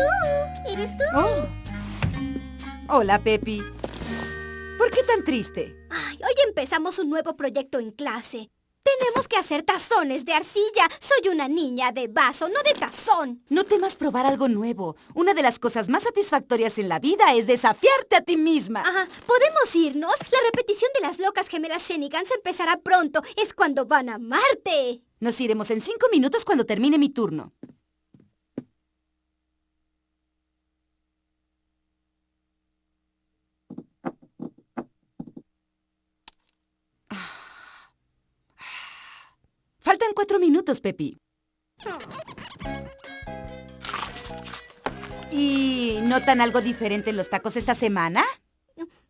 tú! ¡Eres tú! Oh. Hola, Pepi. ¿Por qué tan triste? Ay, hoy empezamos un nuevo proyecto en clase. Tenemos que hacer tazones de arcilla. Soy una niña de vaso, no de tazón. No temas probar algo nuevo. Una de las cosas más satisfactorias en la vida es desafiarte a ti misma. Ajá. ¿Podemos irnos? La repetición de las locas gemelas Shenigan se empezará pronto. Es cuando van a Marte. Nos iremos en cinco minutos cuando termine mi turno. Cuatro minutos, Pepi. ¿Y notan algo diferente en los tacos esta semana?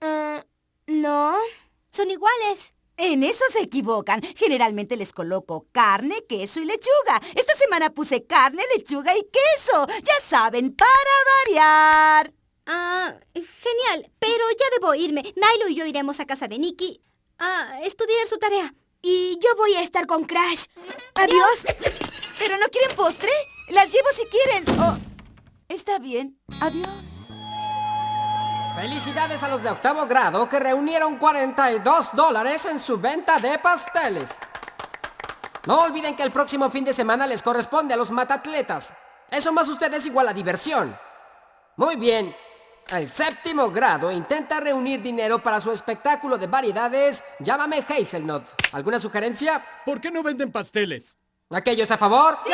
Ah, no, son iguales. En eso se equivocan. Generalmente les coloco carne, queso y lechuga. Esta semana puse carne, lechuga y queso. Ya saben, para variar. Ah, genial. Pero ya debo irme. Milo y yo iremos a casa de Nicky a estudiar su tarea. Y yo voy a estar con Crash. Adiós. ¿Pero no quieren postre? Las llevo si quieren. Oh, está bien. Adiós. Felicidades a los de octavo grado que reunieron 42 dólares en su venta de pasteles. No olviden que el próximo fin de semana les corresponde a los matatletas. Eso más ustedes igual a diversión. Muy bien. El séptimo grado intenta reunir dinero para su espectáculo de variedades Llámame Hazelnut. ¿Alguna sugerencia? ¿Por qué no venden pasteles? ¿Aquellos a favor? ¡Sí!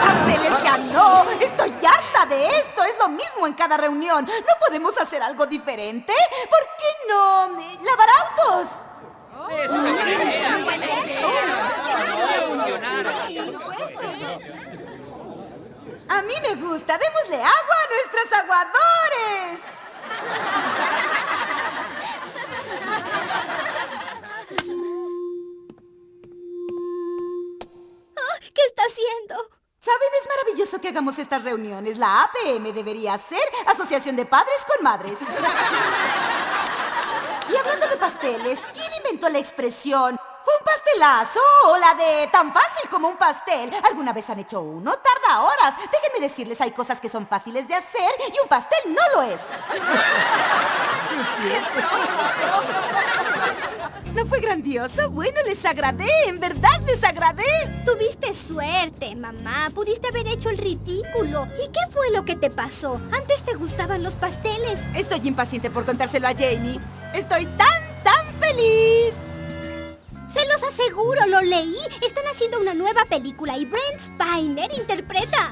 ¡Pasteles ya no! ¡Estoy harta de esto! Es lo mismo en cada reunión. ¿No podemos hacer algo diferente? ¿Por qué no? ¿Lavar autos? Mí me gusta. Démosle agua a nuestros aguadores. ¿Qué está haciendo? ¿Saben? Es maravilloso que hagamos estas reuniones. La APM debería ser Asociación de Padres con Madres. y hablando de pasteles, ¿quién inventó la expresión ¿Fue un pastelazo o la de tan fácil como un pastel? ¿Alguna vez han hecho uno? Tarda horas. Déjenme decirles, hay cosas que son fáciles de hacer y un pastel no lo es. ¿No fue grandioso? Bueno, les agradé, en verdad les agradé. Tuviste suerte, mamá. Pudiste haber hecho el ridículo. ¿Y qué fue lo que te pasó? Antes te gustaban los pasteles. Estoy impaciente por contárselo a Jamie. Estoy tan, Se los aseguro, lo leí. Están haciendo una nueva película y Brent Spiner interpreta.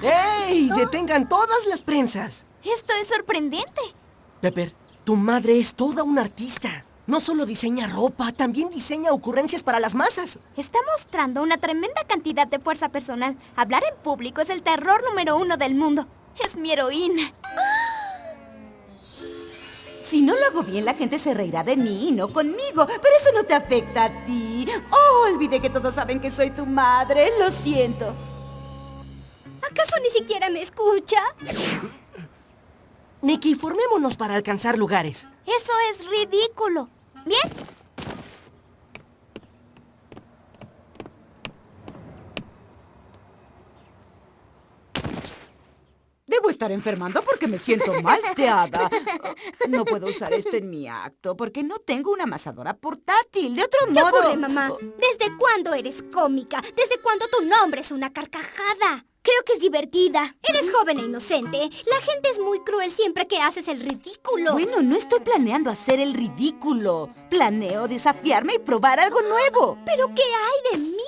¡Ey! ¡Detengan todas las prensas! Esto es sorprendente. Pepper, tu madre es toda una artista. No solo diseña ropa, también diseña ocurrencias para las masas. Está mostrando una tremenda cantidad de fuerza personal. Hablar en público es el terror número uno del mundo. Es mi heroína. Si no lo hago bien, la gente se reirá de mí y no conmigo. Pero eso no te afecta a ti. Oh, olvidé que todos saben que soy tu madre. Lo siento. ¿Acaso ni siquiera me escucha? Nicky, formémonos para alcanzar lugares. Eso es ridículo. ¿Bien? Debo estar enfermando porque me siento malteada. No puedo usar esto en mi acto porque no tengo una amasadora portátil. De otro ¿Qué modo... ocurre, mamá? ¿Desde cuándo eres cómica? ¿Desde cuándo tu nombre es una carcajada? Creo que es divertida. Eres joven e inocente. La gente es muy cruel siempre que haces el ridículo. Bueno, no estoy planeando hacer el ridículo. Planeo desafiarme y probar algo nuevo. ¿Pero qué hay de mí?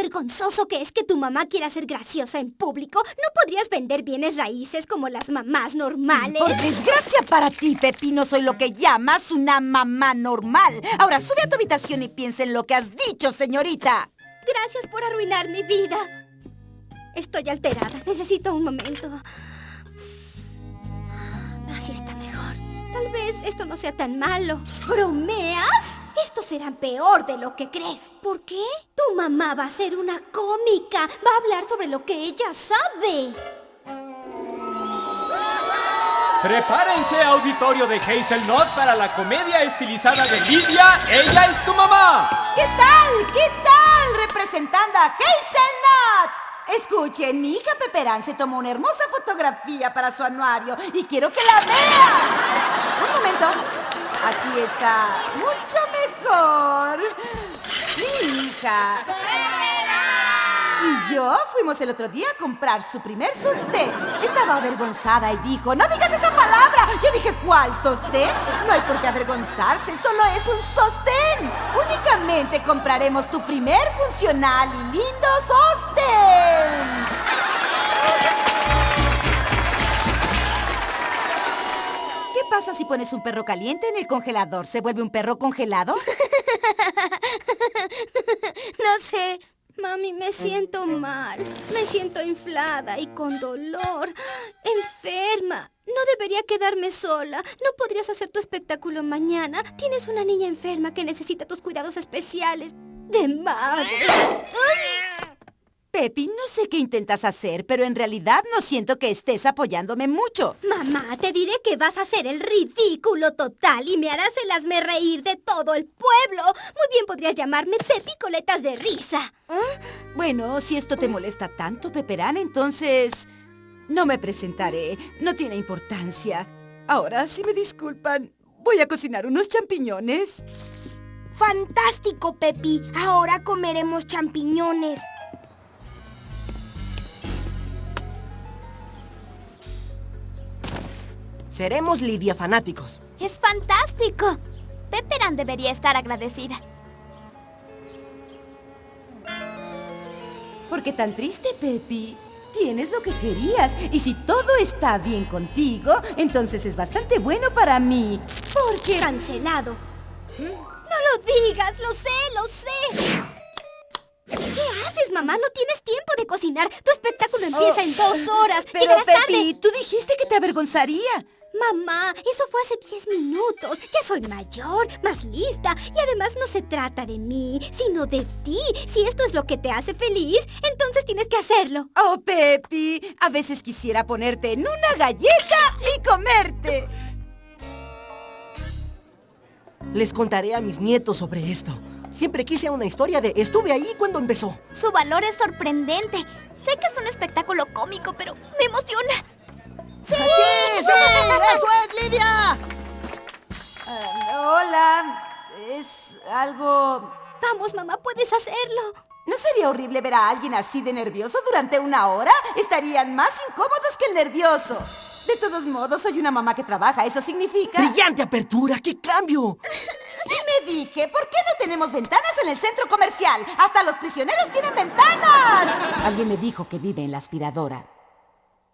¿Sabes lo vergonzoso que es que tu mamá quiera ser graciosa en público? ¿No podrías vender bienes raíces como las mamás normales? Por desgracia para ti, Pepino, soy lo que llamas una mamá normal. Ahora sube a tu habitación y piensa en lo que has dicho, señorita. Gracias por arruinar mi vida. Estoy alterada. Necesito un momento. Así está mejor. Tal vez esto no sea tan malo. ¿Bromeas? Esto será peor de lo que crees. ¿Por qué? Tu mamá va a ser una cómica. Va a hablar sobre lo que ella sabe. Prepárense, auditorio de Hazelnut, para la comedia estilizada de Lidia, Ella es tu mamá. ¿Qué tal? ¿Qué tal? Representando a Hazelnut. escuchen, mi hija Peperán se tomó una hermosa fotografía para su anuario y quiero que la vean. Un momento. Así está mucho mejor. Mi hija. Y yo fuimos el otro día a comprar su primer sostén. Estaba avergonzada y dijo, no digas esa palabra. Yo dije, ¿cuál sostén? No hay por qué avergonzarse, solo es un sostén. Únicamente compraremos tu primer funcional y lindo sostén. Pasa si pones un perro caliente en el congelador? ¿Se vuelve un perro congelado? No sé. Mami, me siento mal. Me siento inflada y con dolor. Enferma. No debería quedarme sola. ¿No podrías hacer tu espectáculo mañana? Tienes una niña enferma que necesita tus cuidados especiales. De madre. Pepi, no sé qué intentas hacer, pero en realidad no siento que estés apoyándome mucho. Mamá, te diré que vas a hacer el ridículo total y me harás el hazme reír de todo el pueblo. Muy bien podrías llamarme Pepi Coletas de Risa. Bueno, si esto te molesta tanto, Peperán, entonces... No me presentaré. No tiene importancia. Ahora, si me disculpan, voy a cocinar unos champiñones. ¡Fantástico, Pepi! Ahora comeremos champiñones. Seremos Lidia fanáticos. Es fantástico. Pepperan debería estar agradecida. ¿Por qué tan triste, Pepi? Tienes lo que querías. Y si todo está bien contigo, entonces es bastante bueno para mí. Porque... Cancelado. No lo digas, lo sé, lo sé. ¿Qué haces, mamá? No tienes tiempo de cocinar. Tu espectáculo empieza Oh, en dos horas. Pero, Pepi, tarde. tú dijiste que te avergonzaría. Mamá, eso fue hace 10 minutos. Ya soy mayor, más lista. Y además no se trata de mí, sino de ti. Si esto es lo que te hace feliz, entonces tienes que hacerlo. Oh, Pepi, a veces quisiera ponerte en una galleta y comerte. Les contaré a mis nietos sobre esto. Siempre quise una historia de estuve ahí cuando empezó. Su valor es sorprendente. Sé que es un espectáculo cómico, pero me emociona. ¡Sí! ¡Sí! ¡Eso es, Lidia! Ah, hola, es algo... Vamos, mamá, puedes hacerlo. ¿No sería horrible ver a alguien así de nervioso durante una hora? Estarían más incómodos que el nervioso. De todos modos, soy una mamá que trabaja. Eso significa... ¡Brillante apertura! ¡Qué cambio! Y me dije, ¿por qué no tenemos ventanas en el centro comercial? ¡Hasta los prisioneros tienen ventanas! Alguien me dijo que vive en la aspiradora.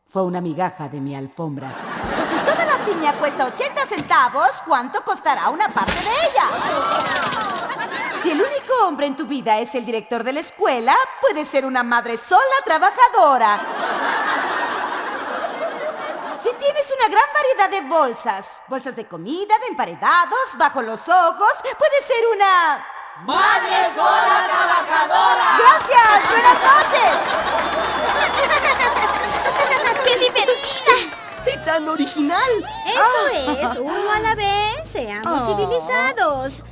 Fue una migaja de mi alfombra. Si toda la piña cuesta 80 centavos, ¿cuánto costará una parte de ella? Si el único hombre en tu vida es el director de la escuela, puedes ser una madre sola trabajadora. Si tienes una gran variedad de bolsas, bolsas de comida, de emparedados, bajo los ojos, puedes ser una... ¡Madre sola trabajadora! ¡Gracias! ¡Buenas noches! ¡Qué divertida! ¡Y tan original! Eso es, uno a la vez. Seamos Oh. civilizados.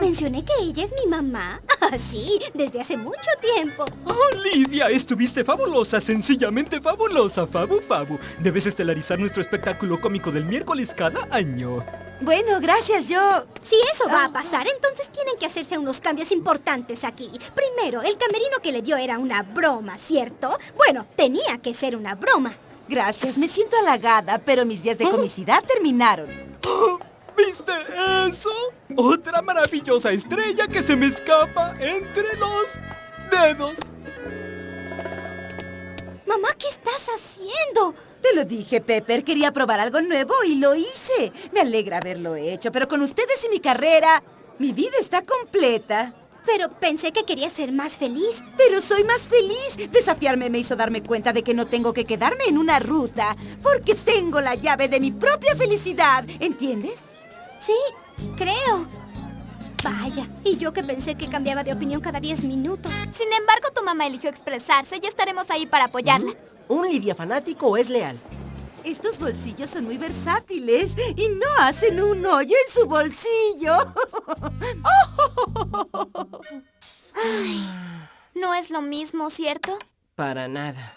Mencioné que ella es mi mamá. Así, desde hace mucho tiempo. Oh, Lidia, estuviste fabulosa, sencillamente fabulosa, Fabu Fabu. Debes estelarizar nuestro espectáculo cómico del miércoles cada año. Bueno, gracias, yo... Si eso va a pasar, entonces tienen que hacerse unos cambios importantes aquí. Primero, el camerino que le dio era una broma, ¿cierto? Bueno, tenía que ser una broma. Gracias, me siento halagada, pero mis días de comicidad terminaron. Oh, ¿Viste eso? Otra maravillosa estrella que se me escapa entre los dedos. Mamá, ¿qué estás haciendo? Te lo dije, Pepper, quería probar algo nuevo y lo hice. Me alegra haberlo hecho, pero con ustedes y mi carrera, mi vida está completa. Pero pensé que quería ser más feliz. Pero soy más feliz. Desafiarme me hizo darme cuenta de que no tengo que quedarme en una ruta, porque tengo la llave de mi propia felicidad. ¿Entiendes? Sí, creo. Vaya, y yo que pensé que cambiaba de opinión cada 10 minutos. Sin embargo, tu mamá eligió expresarse y estaremos ahí para apoyarla. Un Lidia fanático es leal. Estos bolsillos son muy versátiles y no hacen un hoyo en su bolsillo. No es lo mismo, ¿cierto? Para nada.